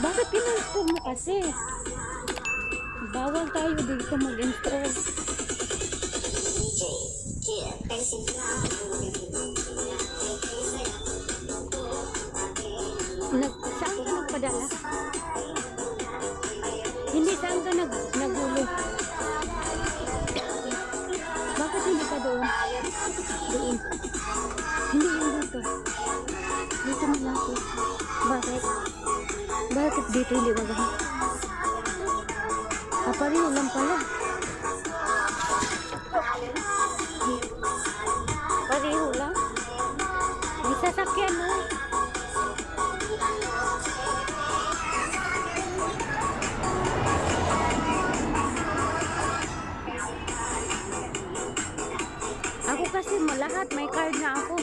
Bakit in-install mo kasi? Bawal tayo dito mag-install. Nag, saan ka nagpadala? Hindi, saan ka nag, nagulo? Bakit hindi ka doon? Doon. Hindi yung dito. Dito mo lang ako. Bakit? Bakit dito hindi magaha? Aparil ah, lang pala. Pareho lang. May sasakyan mo. Ako kasi mo lahat may card na ako.